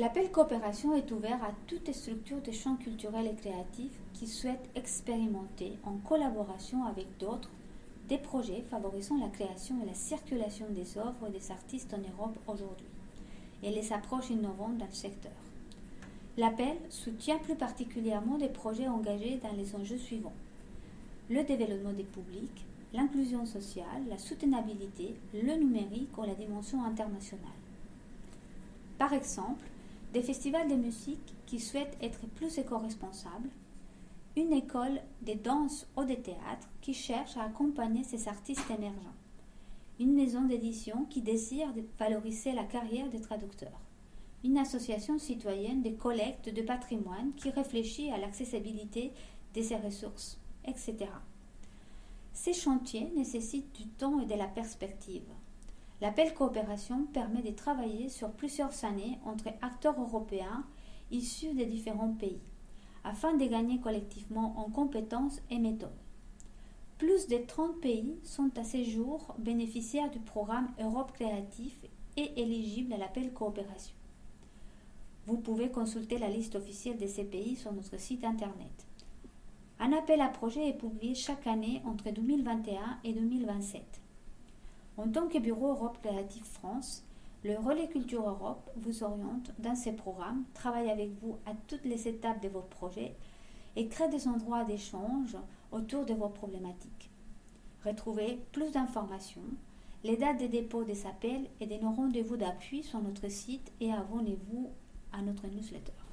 L'appel coopération est ouvert à toutes les structures de champs culturels et créatifs qui souhaitent expérimenter en collaboration avec d'autres des projets favorisant la création et la circulation des œuvres des artistes en Europe aujourd'hui et les approches innovantes dans le secteur. L'appel soutient plus particulièrement des projets engagés dans les enjeux suivants. Le développement des publics, l'inclusion sociale, la soutenabilité, le numérique ou la dimension internationale. Par exemple, des festivals de musique qui souhaitent être plus éco-responsables, une école de danse ou de théâtre qui cherche à accompagner ces artistes émergents, une maison d'édition qui désire valoriser la carrière des traducteurs, une association citoyenne de collecte de patrimoine qui réfléchit à l'accessibilité de ses ressources, etc. Ces chantiers nécessitent du temps et de la perspective. L'appel coopération permet de travailler sur plusieurs années entre acteurs européens issus des différents pays, afin de gagner collectivement en compétences et méthodes. Plus de 30 pays sont à ce jour bénéficiaires du programme Europe Créatif et éligibles à l'appel coopération. Vous pouvez consulter la liste officielle de ces pays sur notre site internet. Un appel à projet est publié chaque année entre 2021 et 2027. En tant que Bureau Europe Créative France, le Relais Culture Europe vous oriente dans ces programmes, travaille avec vous à toutes les étapes de vos projets et crée des endroits d'échange autour de vos problématiques. Retrouvez plus d'informations, les dates de dépôt des appels et de nos rendez-vous d'appui sur notre site et abonnez-vous à notre newsletter.